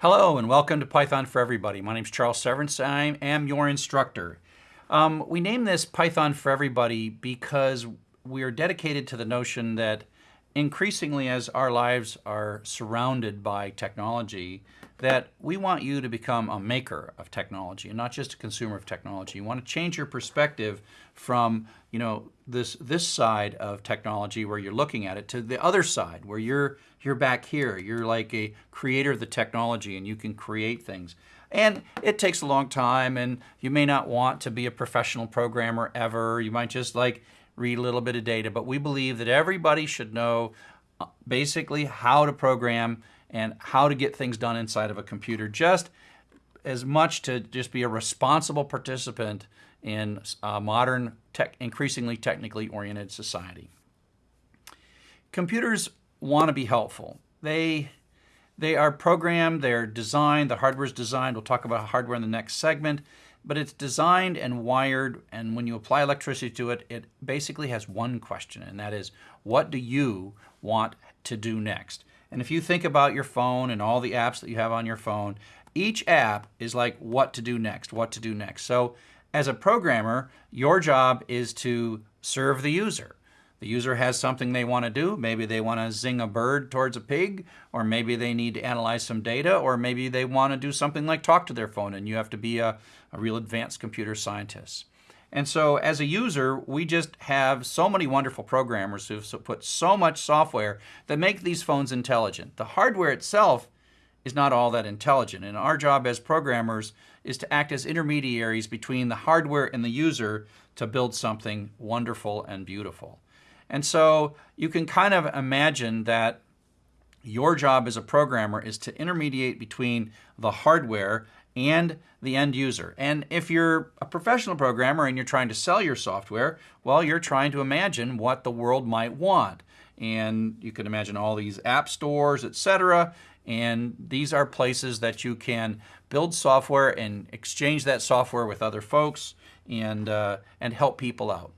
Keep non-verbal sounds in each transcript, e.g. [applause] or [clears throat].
Hello and welcome to Python for Everybody. My name is Charles Severance. I am your instructor. Um, we named this Python for Everybody because we are dedicated to the notion that increasingly as our lives are surrounded by technology, that we want you to become a maker of technology and not just a consumer of technology. You want to change your perspective from you know this this side of technology where you're looking at it to the other side where you're you're back here. You're like a creator of the technology and you can create things. And it takes a long time and you may not want to be a professional programmer ever. You might just like read a little bit of data, but we believe that everybody should know uh, basically how to program and how to get things done inside of a computer just as much to just be a responsible participant in a modern, tech, increasingly technically oriented society. Computers want to be helpful. They they are programmed, they're designed, the hardware is designed. We'll talk about hardware in the next segment, but it's designed and wired, and when you apply electricity to it, it basically has one question, and that is, what do you want to do next? And if you think about your phone and all the apps that you have on your phone, each app is like what to do next, what to do next. So as a programmer, your job is to serve the user. The user has something they want to do. Maybe they want to zing a bird towards a pig, or maybe they need to analyze some data, or maybe they want to do something like talk to their phone, and you have to be a, a real advanced computer scientist. And so as a user, we just have so many wonderful programmers who've put so much software that make these phones intelligent. The hardware itself is not all that intelligent. And our job as programmers is to act as intermediaries between the hardware and the user to build something wonderful and beautiful. And so you can kind of imagine that your job as a programmer is to intermediate between the hardware and the end user. And if you're a professional programmer and you're trying to sell your software, well, you're trying to imagine what the world might want. And you can imagine all these app stores, etc. And these are places that you can build software and exchange that software with other folks and, uh, and help people out.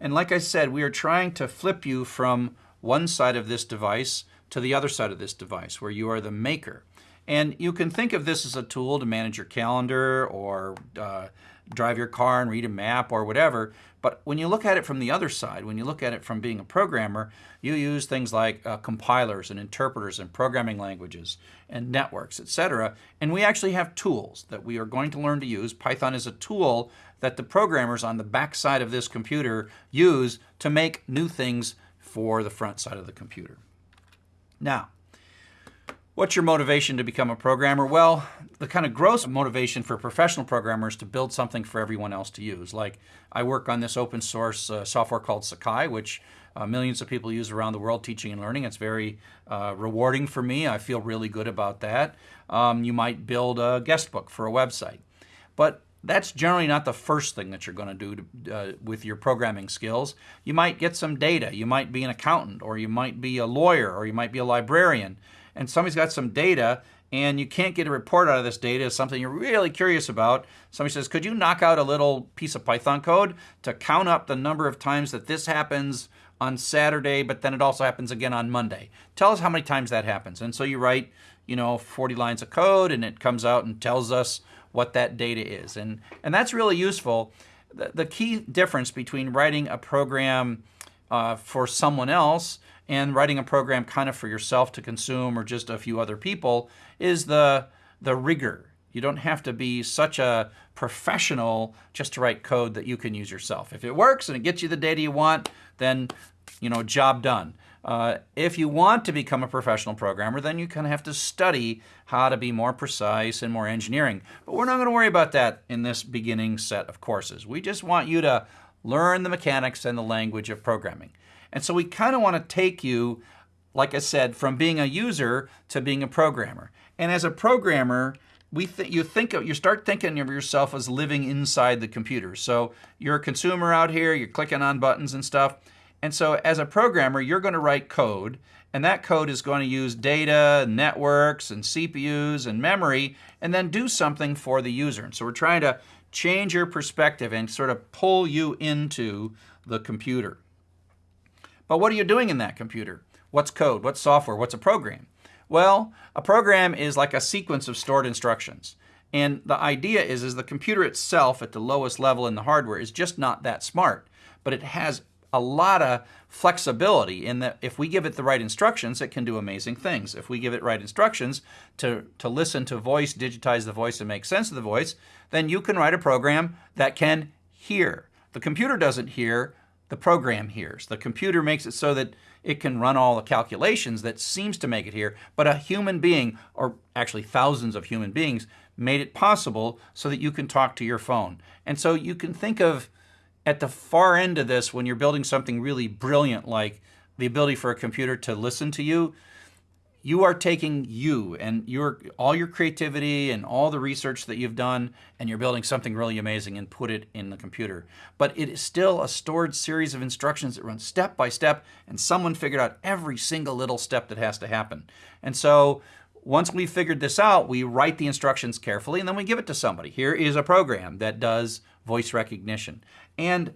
And like I said, we are trying to flip you from one side of this device to the other side of this device, where you are the maker. And you can think of this as a tool to manage your calendar or uh, drive your car and read a map or whatever. But when you look at it from the other side, when you look at it from being a programmer, you use things like uh, compilers and interpreters and programming languages and networks, etc. And we actually have tools that we are going to learn to use. Python is a tool that the programmers on the back side of this computer use to make new things for the front side of the computer. Now, What's your motivation to become a programmer? Well, the kind of gross motivation for professional programmers to build something for everyone else to use. Like I work on this open source uh, software called Sakai, which uh, millions of people use around the world teaching and learning. It's very uh, rewarding for me. I feel really good about that. Um, you might build a guest book for a website. But that's generally not the first thing that you're going to do uh, with your programming skills. You might get some data. You might be an accountant, or you might be a lawyer, or you might be a librarian and somebody's got some data and you can't get a report out of this data, is something you're really curious about. Somebody says, could you knock out a little piece of Python code to count up the number of times that this happens on Saturday, but then it also happens again on Monday? Tell us how many times that happens. And so you write, you know, 40 lines of code and it comes out and tells us what that data is. And, and that's really useful. The, the key difference between writing a program uh, for someone else and writing a program kind of for yourself to consume or just a few other people is the, the rigor. You don't have to be such a professional just to write code that you can use yourself. If it works and it gets you the data you want, then, you know, job done. Uh, if you want to become a professional programmer, then you kind of have to study how to be more precise and more engineering. But we're not going to worry about that in this beginning set of courses. We just want you to learn the mechanics and the language of programming. And so we kind of want to take you, like I said, from being a user to being a programmer. And as a programmer, we th you think of, you start thinking of yourself as living inside the computer. So you're a consumer out here, you're clicking on buttons and stuff. And so as a programmer, you're going to write code, and that code is going to use data, networks, and CPUs and memory, and then do something for the user. And so we're trying to change your perspective and sort of pull you into the computer. But what are you doing in that computer? What's code? What's software? What's a program? Well, a program is like a sequence of stored instructions. And the idea is, is the computer itself at the lowest level in the hardware is just not that smart, but it has a lot of flexibility in that if we give it the right instructions, it can do amazing things. If we give it right instructions to, to listen to voice, digitize the voice, and make sense of the voice, then you can write a program that can hear. The computer doesn't hear, the program hears. The computer makes it so that it can run all the calculations that seems to make it hear, but a human being, or actually thousands of human beings, made it possible so that you can talk to your phone. And so you can think of at the far end of this, when you're building something really brilliant like the ability for a computer to listen to you, you are taking you and your all your creativity and all the research that you've done and you're building something really amazing and put it in the computer. But it is still a stored series of instructions that run step by step and someone figured out every single little step that has to happen. And so once we've figured this out, we write the instructions carefully and then we give it to somebody. Here is a program that does voice recognition. And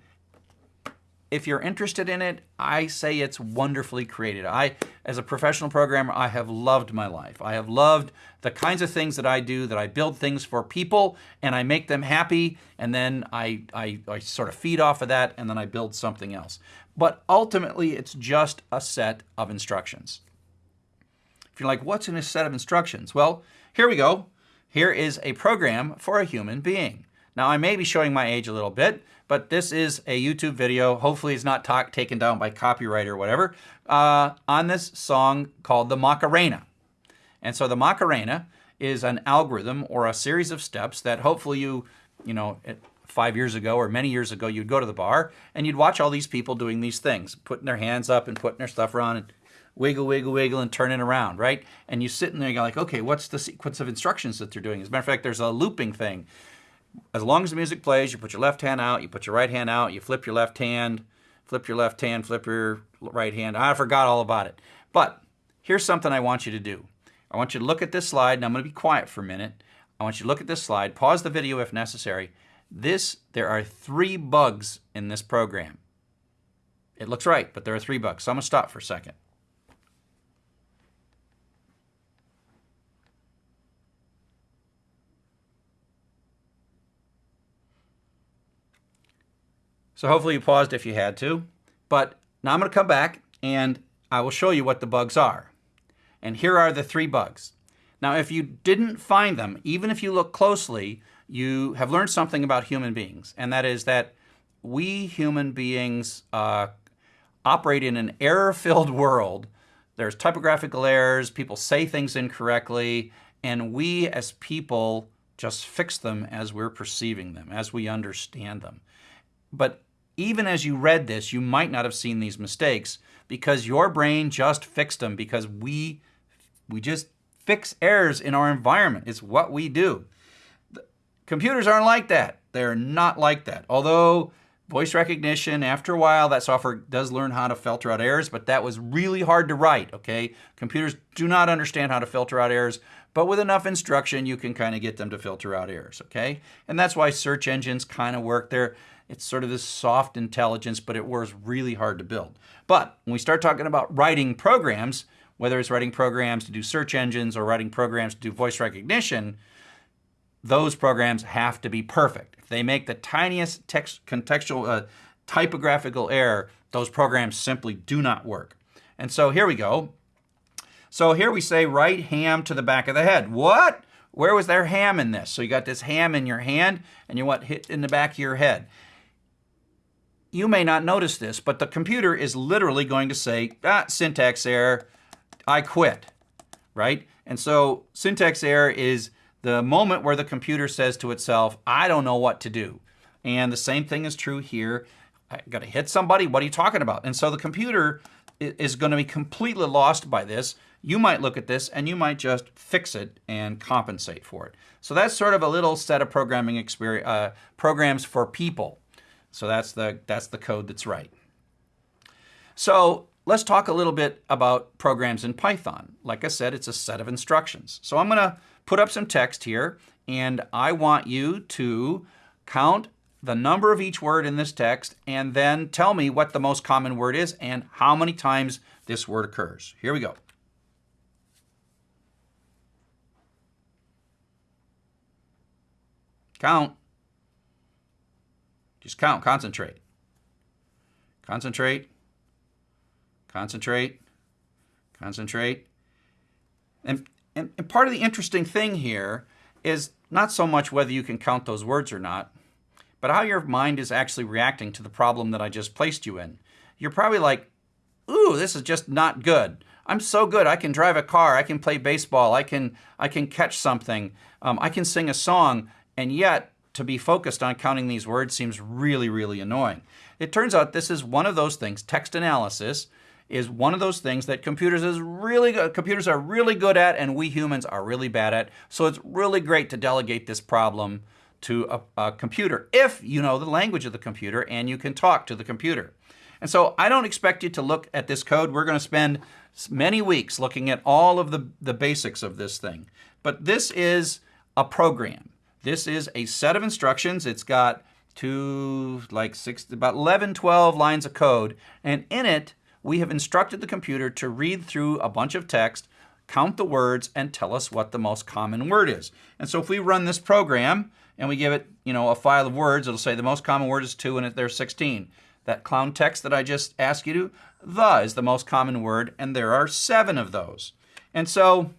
if you're interested in it, I say it's wonderfully created. I, as a professional programmer, I have loved my life. I have loved the kinds of things that I do, that I build things for people and I make them happy and then I, I, I sort of feed off of that and then I build something else. But ultimately, it's just a set of instructions. If you're like, what's in a set of instructions? Well, here we go. Here is a program for a human being. Now, I may be showing my age a little bit, but this is a YouTube video. Hopefully it's not talk, taken down by copyright or whatever, uh, on this song called the Macarena. And so the Macarena is an algorithm or a series of steps that hopefully you, you know, five years ago or many years ago, you'd go to the bar and you'd watch all these people doing these things, putting their hands up and putting their stuff around and wiggle, wiggle, wiggle, and turning around, right? And you sit in there and you're like, okay, what's the sequence of instructions that they're doing? As a matter of fact, there's a looping thing as long as the music plays, you put your left hand out, you put your right hand out, you flip your left hand, flip your left hand, flip your right hand. I forgot all about it. But here's something I want you to do. I want you to look at this slide, and I'm going to be quiet for a minute. I want you to look at this slide, pause the video if necessary. This, there are three bugs in this program. It looks right, but there are three bugs. So I'm going to stop for a second. So hopefully you paused if you had to. But now I'm going to come back and I will show you what the bugs are. And here are the three bugs. Now, if you didn't find them, even if you look closely, you have learned something about human beings, and that is that we human beings uh, operate in an error-filled [laughs] world. There's typographical errors, people say things incorrectly, and we as people just fix them as we're perceiving them, as we understand them. But even as you read this, you might not have seen these mistakes because your brain just fixed them because we, we just fix errors in our environment. It's what we do. The computers aren't like that. They're not like that. Although voice recognition, after a while, that software does learn how to filter out errors, but that was really hard to write, okay? Computers do not understand how to filter out errors, but with enough instruction, you can kind of get them to filter out errors, okay? And that's why search engines kind of work. They're, it's sort of this soft intelligence, but it was really hard to build. But when we start talking about writing programs, whether it's writing programs to do search engines or writing programs to do voice recognition, those programs have to be perfect. If they make the tiniest text contextual uh, typographical error, those programs simply do not work. And so here we go. So here we say write ham to the back of the head. What? Where was there ham in this? So you got this ham in your hand and you want hit in the back of your head you may not notice this, but the computer is literally going to say, ah, syntax error, I quit, right? And so syntax error is the moment where the computer says to itself, I don't know what to do. And the same thing is true here. I got to hit somebody, what are you talking about? And so the computer is going to be completely lost by this. You might look at this and you might just fix it and compensate for it. So that's sort of a little set of programming experience, uh, programs for people. So that's the, that's the code that's right. So let's talk a little bit about programs in Python. Like I said, it's a set of instructions. So I'm going to put up some text here, and I want you to count the number of each word in this text, and then tell me what the most common word is and how many times this word occurs. Here we go. Count. Just count, concentrate. Concentrate, concentrate, concentrate. And, and, and part of the interesting thing here is not so much whether you can count those words or not, but how your mind is actually reacting to the problem that I just placed you in. You're probably like, ooh, this is just not good. I'm so good. I can drive a car. I can play baseball. I can I can catch something. Um, I can sing a song. And yet, to be focused on counting these words seems really, really annoying. It turns out this is one of those things. Text analysis is one of those things that computers is really good, computers are really good at, and we humans are really bad at. So it's really great to delegate this problem to a, a computer if you know the language of the computer and you can talk to the computer. And so I don't expect you to look at this code. We're going to spend many weeks looking at all of the, the basics of this thing. But this is a program. This is a set of instructions. It's got to, like six, about 11, 12 lines of code. And in it, we have instructed the computer to read through a bunch of text, count the words, and tell us what the most common word is. And so if we run this program and we give it, you know, a file of words, it'll say the most common word is two and there's 16. That clown text that I just asked you to, the is the most common word, and there are seven of those. And so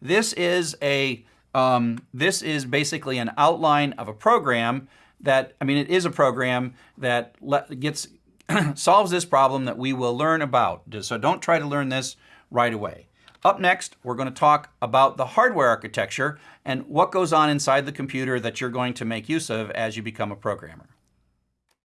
this is a um, this is basically an outline of a program that I mean it is a program that gets [clears throat] solves this problem that we will learn about. So don't try to learn this right away. Up next, we're going to talk about the hardware architecture and what goes on inside the computer that you're going to make use of as you become a programmer.